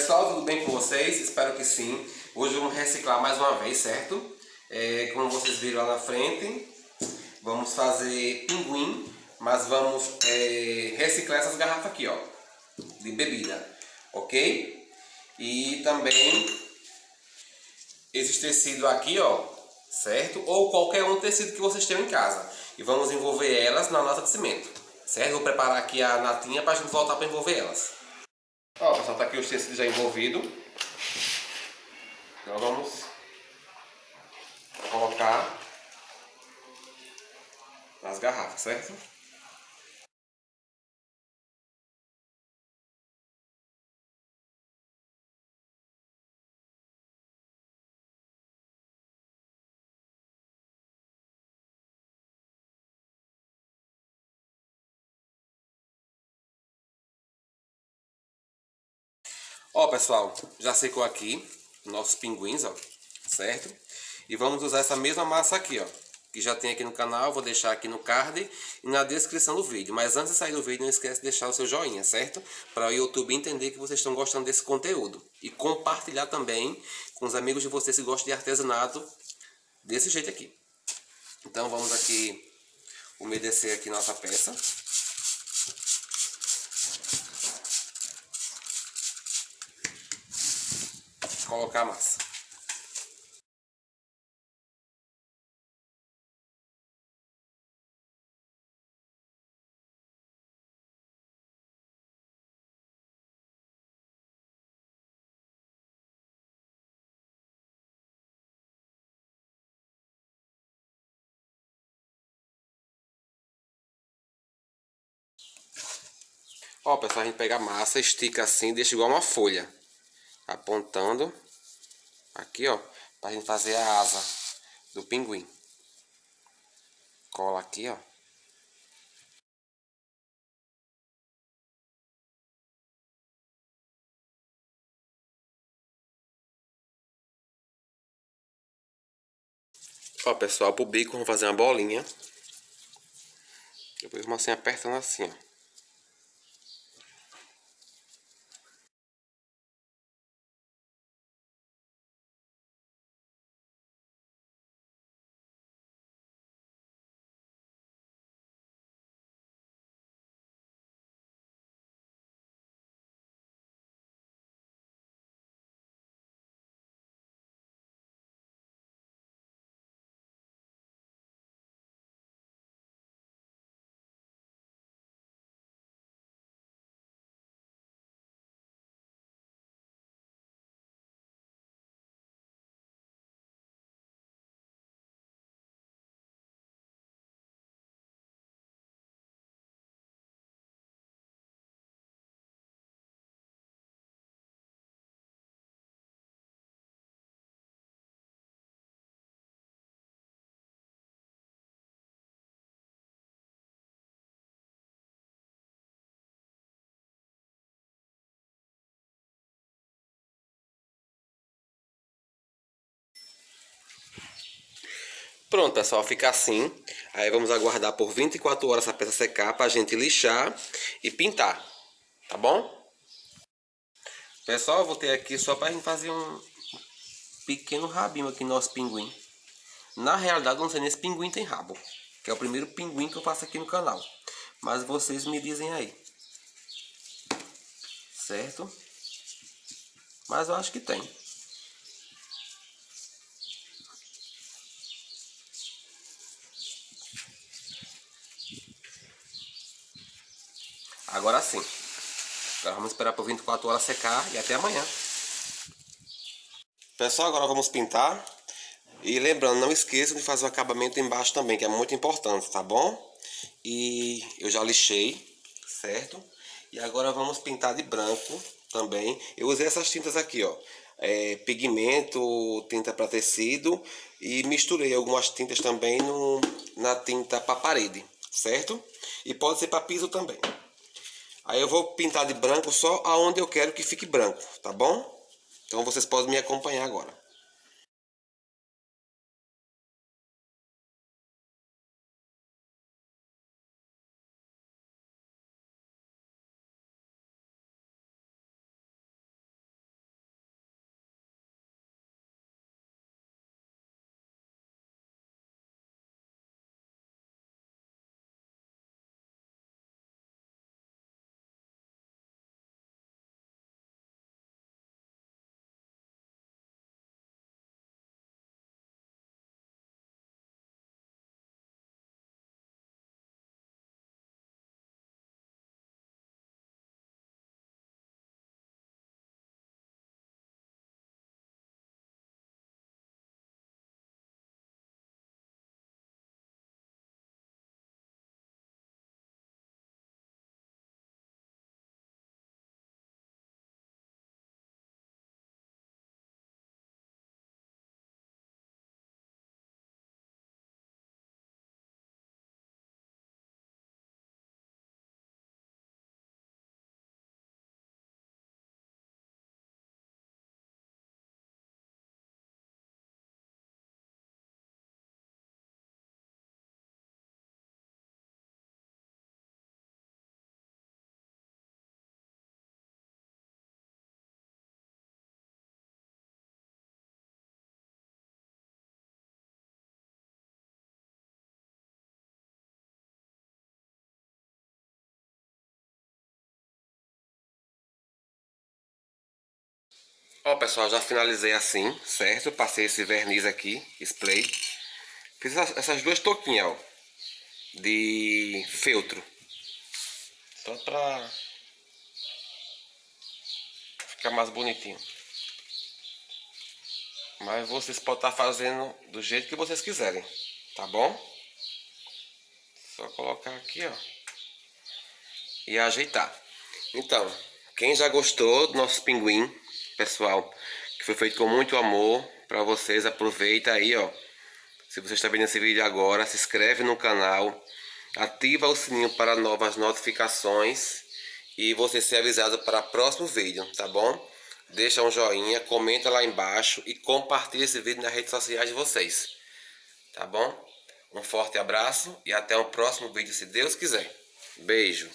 Pessoal, tudo bem com vocês? Espero que sim. Hoje vamos reciclar mais uma vez, certo? É, como vocês viram lá na frente, vamos fazer pinguim, mas vamos é, reciclar essas garrafas aqui, ó, de bebida, ok? E também esses tecidos aqui, ó, certo? Ou qualquer um tecido que vocês tenham em casa. E vamos envolver elas na lata de cimento, certo? Vou preparar aqui a natinha para a gente voltar para envolver elas. Ó, pessoal, tá aqui os tecidos já envolvidos. Então vamos colocar nas garrafas, certo? Ó, pessoal, já secou aqui nossos pinguins, ó, certo? E vamos usar essa mesma massa aqui, ó, que já tem aqui no canal, vou deixar aqui no card e na descrição do vídeo. Mas antes de sair do vídeo, não esquece de deixar o seu joinha, certo? Para o YouTube entender que vocês estão gostando desse conteúdo. E compartilhar também com os amigos de vocês que gostam de artesanato desse jeito aqui. Então vamos aqui umedecer aqui nossa peça. Colocar a massa. Ó, pessoal, a gente pega a massa, estica assim, deixa igual uma folha apontando aqui, ó, pra gente fazer a asa do pinguim. Cola aqui, ó. Ó, pessoal, pro bico vamos fazer uma bolinha. Depois vamos assim apertando assim, ó. Pronto, pessoal, fica assim. Aí vamos aguardar por 24 horas essa peça secar para a gente lixar e pintar. Tá bom? Pessoal, eu voltei aqui só para a gente fazer um pequeno rabinho aqui no nosso pinguim. Na realidade, não sei nem se pinguim tem rabo. Que é o primeiro pinguim que eu faço aqui no canal. Mas vocês me dizem aí. Certo? Mas eu acho que tem. Agora sim. Agora vamos esperar por 24 horas secar e até amanhã. Pessoal, agora vamos pintar. E lembrando, não esqueçam de fazer o acabamento embaixo também, que é muito importante, tá bom? E eu já lixei, certo? E agora vamos pintar de branco também. Eu usei essas tintas aqui, ó. É, pigmento, tinta para tecido e misturei algumas tintas também no, na tinta para parede, certo? E pode ser para piso também. Aí eu vou pintar de branco só aonde eu quero que fique branco, tá bom? Então vocês podem me acompanhar agora. Ó pessoal, já finalizei assim, certo? Passei esse verniz aqui, spray. Fiz essas duas touquinhas, ó. De feltro. Só pra ficar mais bonitinho. Mas vocês podem estar fazendo do jeito que vocês quiserem, tá bom? Só colocar aqui, ó. E ajeitar. Então, quem já gostou do nosso pinguim, pessoal, que foi feito com muito amor para vocês, aproveita aí, ó. Se você está vendo esse vídeo agora, se inscreve no canal, ativa o sininho para novas notificações e você ser avisado para o próximo vídeo, tá bom? Deixa um joinha, comenta lá embaixo e compartilha esse vídeo nas redes sociais de vocês, tá bom? Um forte abraço e até o próximo vídeo, se Deus quiser. Beijo!